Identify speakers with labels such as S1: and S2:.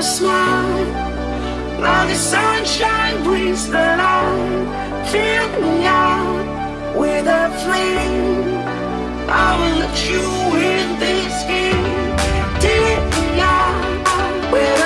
S1: a smile. Now the sunshine brings the light. Fill me out with a flame. I will let you in this game. Dear me out with